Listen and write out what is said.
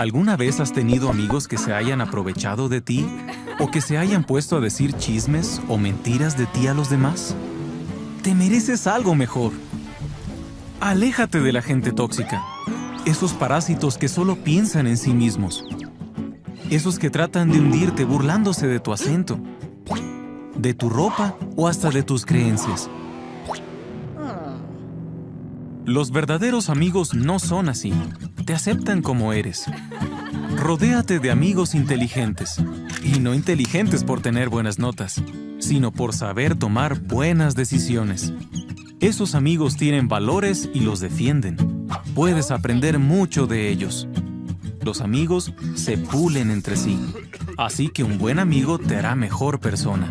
¿Alguna vez has tenido amigos que se hayan aprovechado de ti o que se hayan puesto a decir chismes o mentiras de ti a los demás? Te mereces algo mejor. Aléjate de la gente tóxica, esos parásitos que solo piensan en sí mismos, esos que tratan de hundirte burlándose de tu acento, de tu ropa o hasta de tus creencias. Los verdaderos amigos no son así. Te aceptan como eres. Rodéate de amigos inteligentes. Y no inteligentes por tener buenas notas, sino por saber tomar buenas decisiones. Esos amigos tienen valores y los defienden. Puedes aprender mucho de ellos. Los amigos se pulen entre sí. Así que un buen amigo te hará mejor persona.